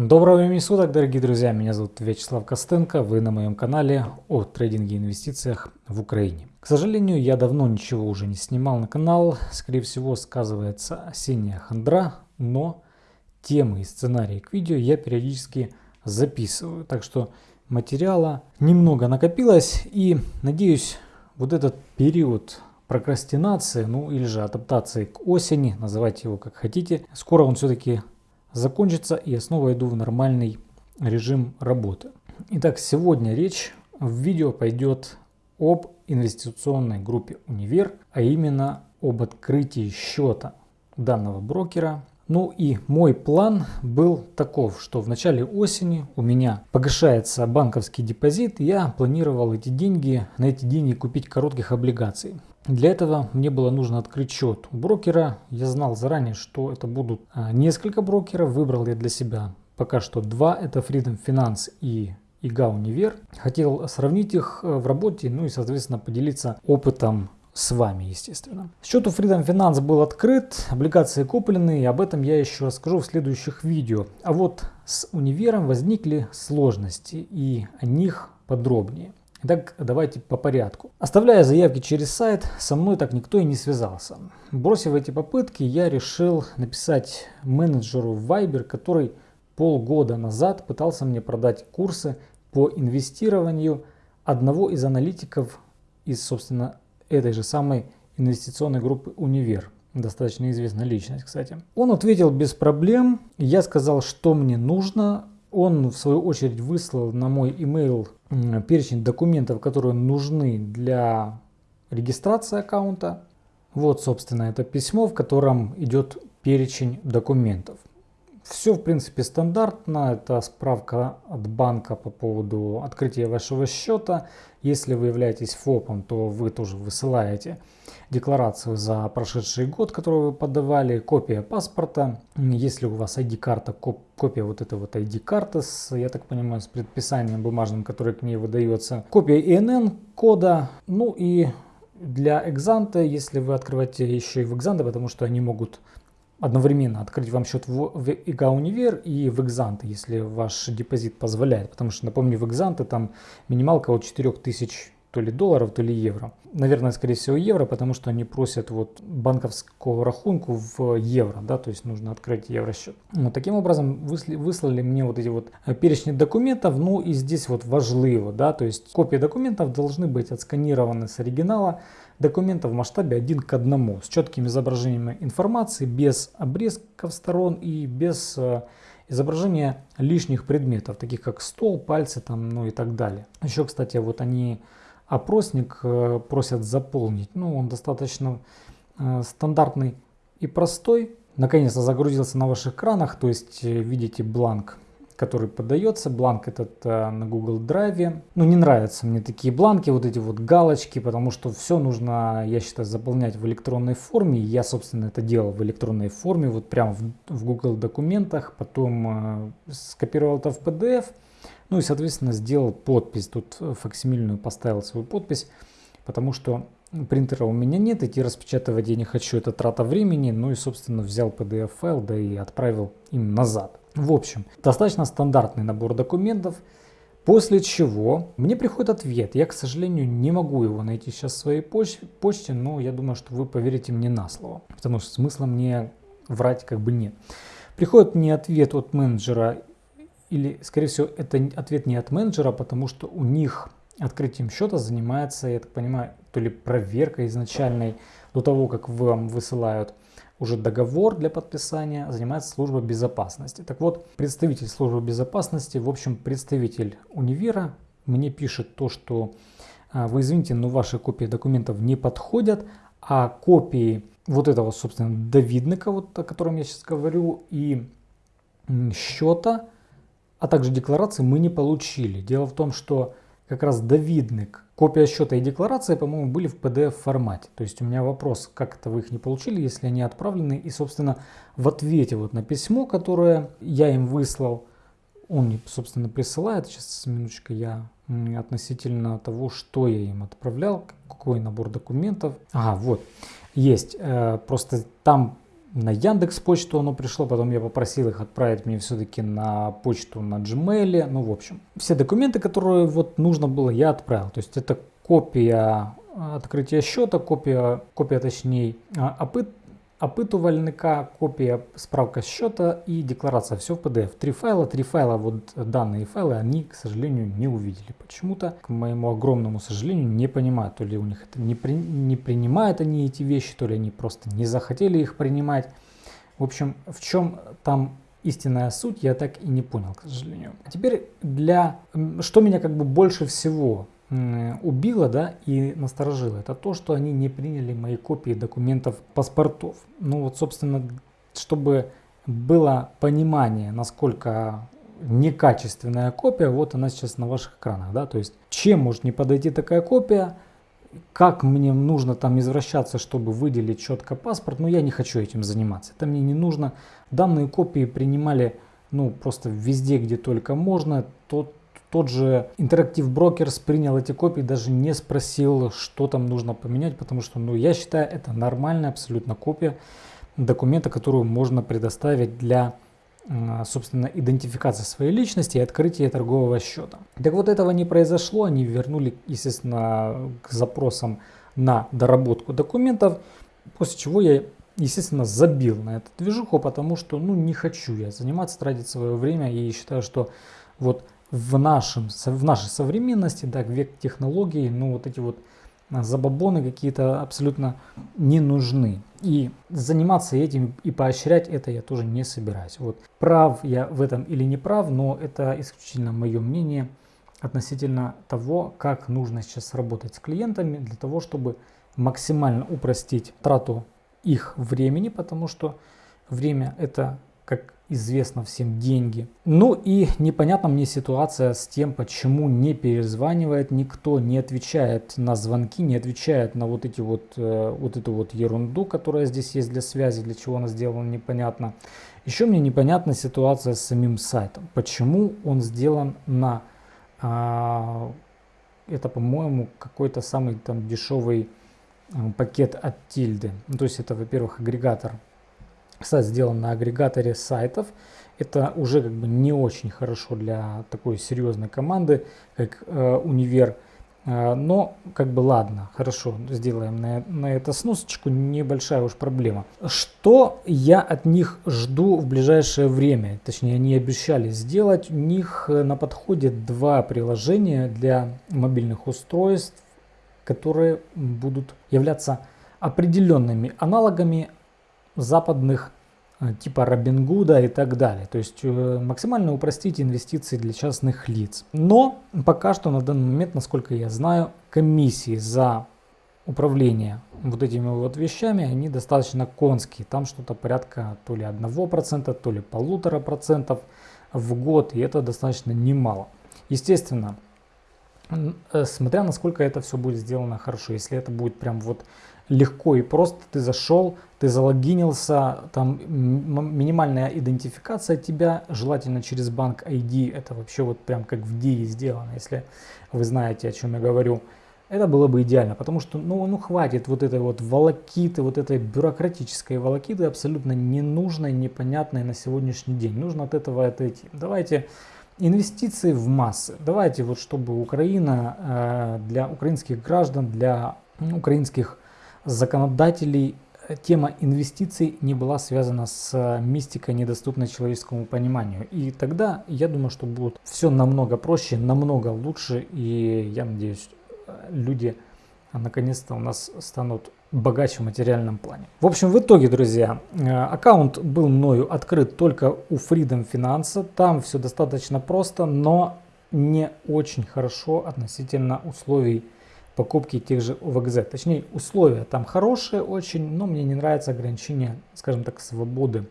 Доброго времени суток, дорогие друзья! Меня зовут Вячеслав Костенко. Вы на моем канале о трейдинге и инвестициях в Украине. К сожалению, я давно ничего уже не снимал на канал. Скорее всего, сказывается осенняя хандра, но темы и сценарии к видео я периодически записываю. Так что материала немного накопилось и надеюсь, вот этот период прокрастинации, ну или же адаптации к осени, называйте его как хотите, скоро он все-таки закончится и я снова иду в нормальный режим работы. Итак, сегодня речь в видео пойдет об инвестиционной группе Универ, а именно об открытии счета данного брокера. Ну и мой план был таков, что в начале осени у меня погашается банковский депозит, я планировал эти деньги, на эти деньги купить коротких облигаций. Для этого мне было нужно открыть счет у брокера. Я знал заранее, что это будут а, несколько брокеров. Выбрал я для себя пока что два. Это Freedom Finance и ИГА Универ. Хотел сравнить их э, в работе, ну и, соответственно, поделиться опытом с вами, естественно. Счет у Freedom Finance был открыт, облигации куплены, и об этом я еще расскажу в следующих видео. А вот с универом возникли сложности, и о них подробнее. Итак, давайте по порядку. Оставляя заявки через сайт, со мной так никто и не связался. Бросив эти попытки, я решил написать менеджеру Viber, который полгода назад пытался мне продать курсы по инвестированию одного из аналитиков из, собственно, этой же самой инвестиционной группы «Универ». Достаточно известная личность, кстати. Он ответил без проблем. Я сказал, что мне нужно. Он, в свою очередь, выслал на мой email перечень документов, которые нужны для регистрации аккаунта. Вот, собственно, это письмо, в котором идет перечень документов. Все, в принципе, стандартно. Это справка от банка по поводу открытия вашего счета. Если вы являетесь ФОПом, то вы тоже высылаете декларацию за прошедший год, которую вы подавали, копия паспорта. Если у вас ID-карта, копия вот этой вот ID-карты, с, я так понимаю, с предписанием бумажным, которое к ней выдается, копия ИНН кода, ну и для экзанта, если вы открываете еще и в экзанта, потому что они могут одновременно открыть вам счет в, в ИГА Универ и в Экзанте, если ваш депозит позволяет. Потому что, напомню, в Экзанте там минималка от 4000 то ли долларов, то ли евро. Наверное, скорее всего евро, потому что они просят вот банковского рахунку в евро, да, то есть нужно открыть евросчет. Ну, таким образом выслали, выслали мне вот эти вот э, перечни документов, ну и здесь вот важливо, да, то есть копии документов должны быть отсканированы с оригинала, документа в масштабе один к одному с четким изображением информации, без обрезков сторон и без э, изображения лишних предметов, таких как стол, пальцы там, ну и так далее. Еще, кстати, вот они опросник э, просят заполнить. Ну, он достаточно э, стандартный и простой. Наконец-то загрузился на ваших экранах, то есть видите бланк который подается. Бланк этот э, на Google Drive. Ну, не нравятся мне такие бланки, вот эти вот галочки, потому что все нужно, я считаю, заполнять в электронной форме. Я, собственно, это делал в электронной форме, вот прямо в, Google документах. Потом э, скопировал это в PDF. Ну и, соответственно, сделал подпись. Тут факсимильную поставил свою подпись, потому что принтера у меня нет, идти распечатывать я не хочу, это трата времени. Ну и, собственно, взял PDF-файл, да и отправил им назад. В общем, достаточно стандартный набор документов, после чего мне приходит ответ. Я, к сожалению, не могу его найти сейчас в своей почте, почте но я думаю, что вы поверите мне на слово, потому что смысла мне врать как бы нет. Приходит мне ответ от менеджера, или, скорее всего, это ответ не от менеджера, потому что у них открытием счета занимается, я так понимаю, то ли проверка изначальной до того, как вам высылают уже договор для подписания занимается служба безопасности. Так вот, представитель службы безопасности, в общем, представитель универа мне пишет то, что а, вы извините, но ваши копии документов не подходят, а копии вот этого, собственно, довидника, вот о котором я сейчас говорю, и счета, а также декларации мы не получили. Дело в том, что как раз довидник, копия счета и декларация, по-моему, были в PDF формате. То есть у меня вопрос, как это вы их не получили, если они отправлены. И, собственно, в ответе вот на письмо, которое я им выслал, он собственно, присылает. Сейчас, минуточку, я относительно того, что я им отправлял, какой набор документов. Ага, вот, есть. Э, просто там на Яндекс почту оно пришло, потом я попросил их отправить мне все-таки на почту на Gmail. Ну, в общем, все документы, которые вот нужно было, я отправил. То есть это копия открытия счета, копия, копия точнее, опыт, опытувальника, копия справка счета и декларация. Все в PDF. Три файла, три файла, вот данные файлы, они, к сожалению, не увидели. Почему-то, к моему огромному сожалению, не понимают. То ли у них это не, при, не принимают они эти вещи, то ли они просто не захотели их принимать. В общем, в чем там истинная суть, я так и не понял, к сожалению. А теперь для... Что меня как бы больше всего убило да, и насторожило, это то, что они не приняли мои копии документов паспортов. Ну вот, собственно, чтобы было понимание, насколько некачественная копия, вот она сейчас на ваших экранах. Да? То есть, чем может не подойти такая копия, как мне нужно там извращаться, чтобы выделить четко паспорт, но я не хочу этим заниматься. Это мне не нужно. Данные копии принимали ну, просто везде, где только можно. Тот тот же Interactive Brokers принял эти копии, даже не спросил, что там нужно поменять, потому что ну, я считаю, это нормальная абсолютно копия документа, которую можно предоставить для собственно, идентификации своей личности и открытия торгового счета. Так вот этого не произошло, они вернули, естественно, к запросам на доработку документов, после чего я, естественно, забил на эту движуху, потому что, ну, не хочу я заниматься, тратить свое время и считаю, что вот в, нашем, в нашей современности, да, век технологий, ну вот эти вот а, забабоны какие-то абсолютно не нужны. И заниматься этим и поощрять это я тоже не собираюсь. Вот прав я в этом или не прав, но это исключительно мое мнение относительно того, как нужно сейчас работать с клиентами для того, чтобы максимально упростить трату их времени, потому что время это как известно всем, деньги. Ну и непонятна мне ситуация с тем, почему не перезванивает никто, не отвечает на звонки, не отвечает на вот эти вот, э, вот эту вот ерунду, которая здесь есть для связи, для чего она сделана, непонятно. Еще мне непонятна ситуация с самим сайтом. Почему он сделан на, а, это по-моему какой-то самый там дешевый э, пакет от тильды. Ну, то есть это, во-первых, агрегатор сайт сделан на агрегаторе сайтов. Это уже как бы не очень хорошо для такой серьезной команды, как э, Универ. Э, но как бы ладно, хорошо, сделаем на, на это сносочку, небольшая уж проблема. Что я от них жду в ближайшее время? Точнее, они обещали сделать. У них э, на подходе два приложения для мобильных устройств, которые будут являться определенными аналогами западных э, типа Робингуда и так далее. То есть э, максимально упростить инвестиции для частных лиц. Но пока что на данный момент, насколько я знаю, комиссии за управление вот этими вот вещами, они достаточно конские. Там что-то порядка то ли 1%, то ли полутора процентов в год, и это достаточно немало. Естественно, смотря насколько это все будет сделано хорошо, если это будет прям вот легко и просто ты зашел, ты залогинился, там минимальная идентификация тебя, желательно через банк ID, это вообще вот прям как в DI сделано, если вы знаете, о чем я говорю. Это было бы идеально, потому что ну, ну хватит вот этой вот волокиты, вот этой бюрократической волокиты, абсолютно ненужной, непонятной на сегодняшний день. Нужно от этого отойти. Давайте инвестиции в массы. Давайте вот чтобы Украина э, для украинских граждан, для украинских законодателей э, тема инвестиций не была связана с э, мистикой, недоступной человеческому пониманию. И тогда, я думаю, что будет все намного проще, намного лучше. И я надеюсь, люди наконец-то у нас станут богаче в материальном плане. В общем, в итоге, друзья, аккаунт был мною открыт только у Freedom Finance. Там все достаточно просто, но не очень хорошо относительно условий покупки тех же ОВГЗ. Точнее, условия там хорошие очень, но мне не нравится ограничение, скажем так, свободы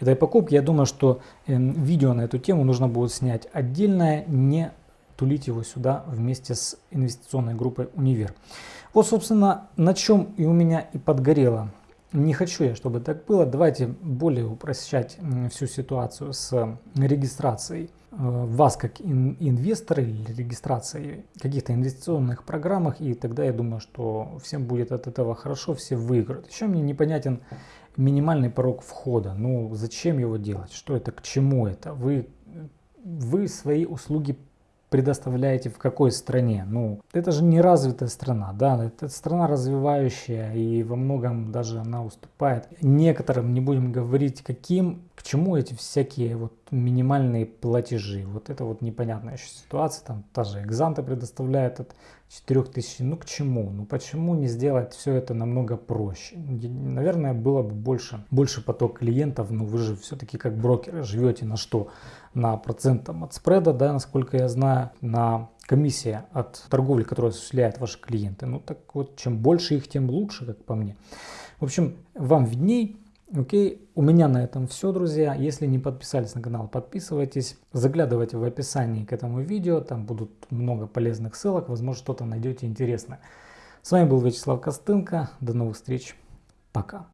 этой покупки. Я думаю, что э, видео на эту тему нужно будет снять отдельное, не тулить его сюда вместе с инвестиционной группой Универ. Вот, собственно, на чем и у меня и подгорело. Не хочу я, чтобы так было. Давайте более упрощать всю ситуацию с регистрацией Э, вас как инвестора или регистрации каких-то инвестиционных программах, и тогда я думаю, что всем будет от этого хорошо, все выиграют. Еще мне непонятен минимальный порог входа. Ну, зачем его делать? Что это, к чему это? Вы, вы свои услуги предоставляете в какой стране? Ну, это же не развитая страна, да, это страна развивающая и во многом даже она уступает. Некоторым, не будем говорить каким, к чему эти всякие вот минимальные платежи. Вот это вот непонятная еще ситуация, там та же Экзанта предоставляет от 4000, ну к чему? Ну почему не сделать все это намного проще? Наверное, было бы больше, больше поток клиентов, но вы же все-таки как брокеры живете на что? На процентом от спреда, да, насколько я знаю, на комиссия от торговли, которую осуществляют ваши клиенты. Ну так вот, чем больше их, тем лучше, как по мне. В общем, вам видней. Окей, у меня на этом все, друзья. Если не подписались на канал, подписывайтесь. Заглядывайте в описании к этому видео, там будут много полезных ссылок, возможно, что-то найдете интересное. С вами был Вячеслав Костынко. До новых встреч. Пока.